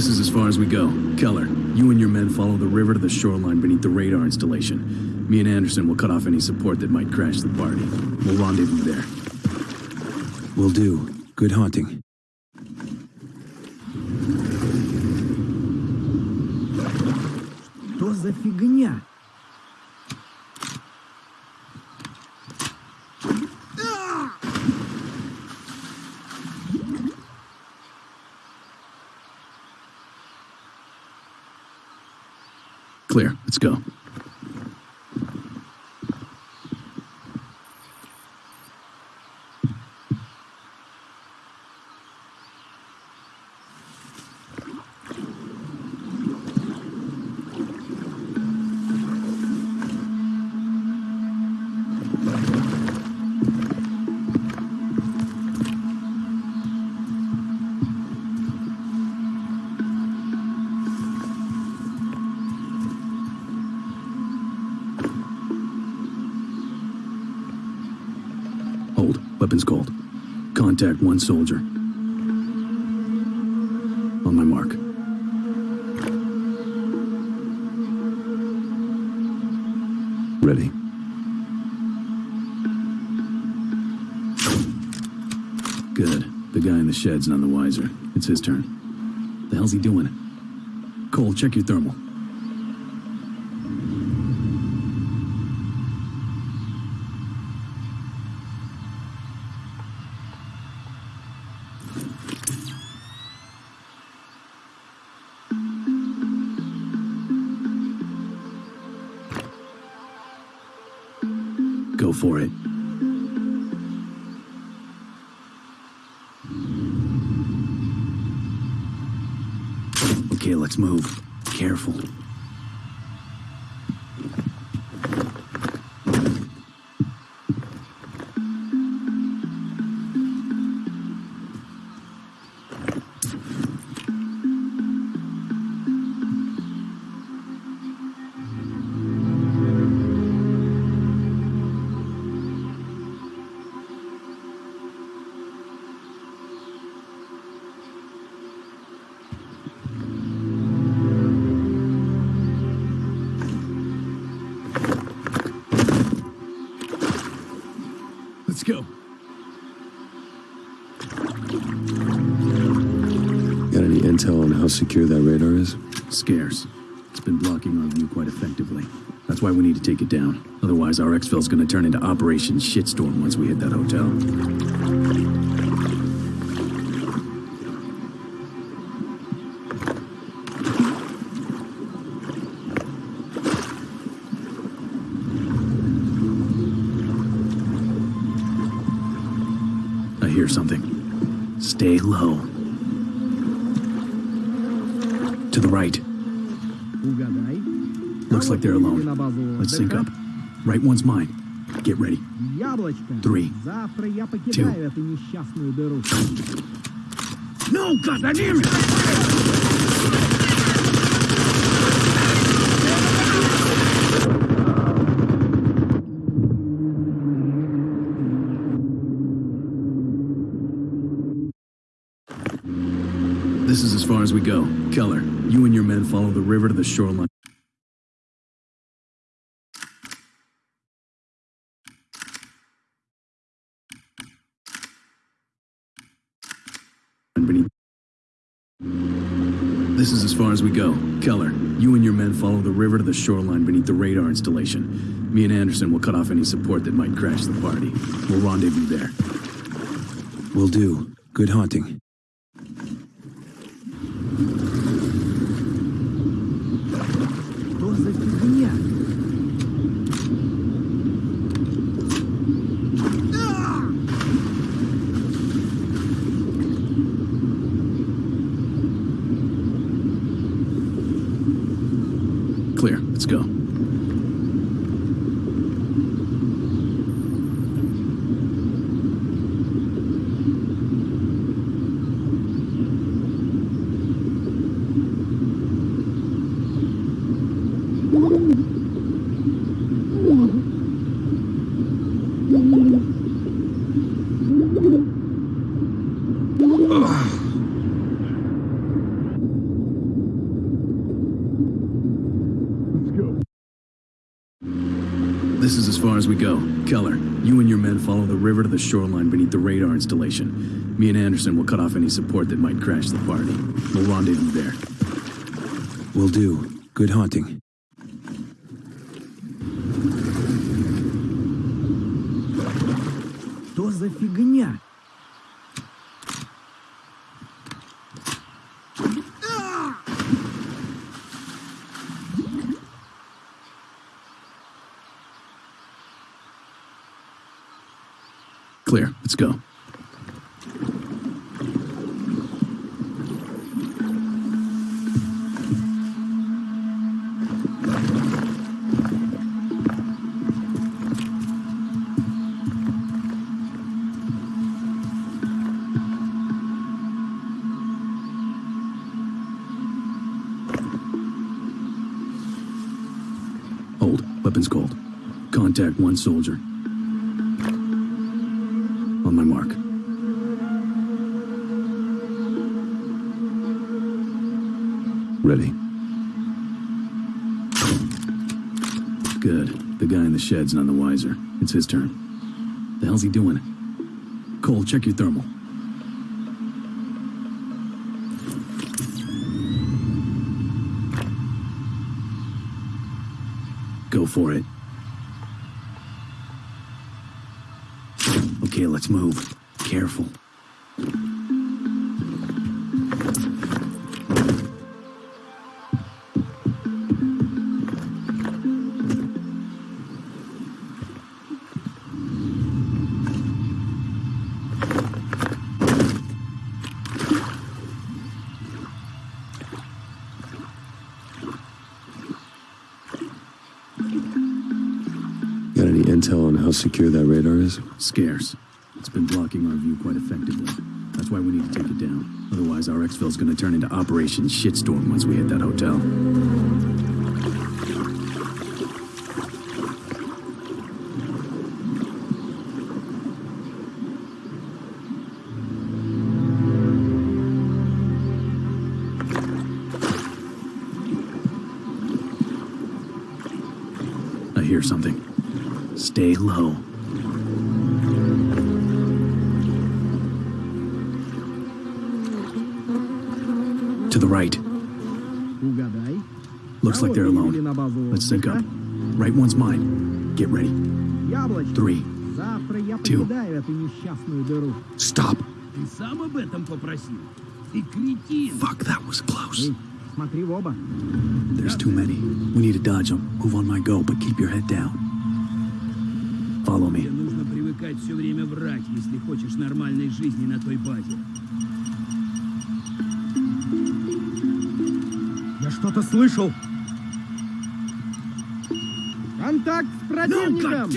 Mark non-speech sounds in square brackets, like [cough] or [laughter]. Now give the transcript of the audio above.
This is as far as we go. Keller, you and your men follow the river to the shoreline beneath the radar installation. Me and Anderson will cut off any support that might crash the party. We'll rendezvous there. Will do. Good hunting. Что за фигня? Clear. Let's go. Weapons cold. Contact one soldier. On my mark. Ready. Good. The guy in the shed's none the wiser. It's his turn. The hell's he doing? Cole, check your thermal. Go for it. Okay, let's move. Careful. Go. Got any intel on how secure that radar is? Scarce. It's been blocking our view quite effectively. That's why we need to take it down. Otherwise, our exfil's gonna turn into Operation Shitstorm once we hit that hotel. hear something. Stay low. To the right. Looks like they're alone. Let's sync up. Right one's mine. Get ready. Three. Two. [gasps] No, God, I damn it! This is as far as we go. Keller, you and your men follow the river to the shoreline. This is as far as we go. Keller, you and your men follow the river to the shoreline beneath the radar installation. Me and Anderson will cut off any support that might crash the party. We'll rendezvous there. Will do. Good hunting. Clear. Let's go. go. This is as far as we go. Keller, you and your men follow the river to the shoreline beneath the radar installation. Me and Anderson will cut off any support that might crash the party. We'll rendezvous there. Will do. Good hunting. Что за фигня? Clear. Let's go. Hold. Weapons cold. Contact one soldier. My mark. Ready. Good. The guy in the shed's none the wiser. It's his turn. The hell's he doing? Cole, check your thermal. Go for it. Okay, let's move. Careful. Got any intel on how secure that radar is? Scarce. It's been blocking our view quite effectively. That's why we need to take it down. Otherwise, our exfil's gonna turn into Operation Shitstorm once we hit that hotel. I hear something. Stay low. To the right. Угадай. Looks like they're Кого перевели alone. на базу Let's sync up. отдыха? Right one's mine. Get ready. Яблочко. Three. Завтра я Two. покидаю эту несчастную дыру. Stop! Ты сам об этом попросил? Ты кретин! Fuck, that was close. Эй, смотри в оба. There's too many. We need to dodge them. Move on my go, but keep your head down. Follow Тебе me. нужно привыкать все время врать, если хочешь нормальной жизни на той базе. Что-то слышал. Контакт с противником!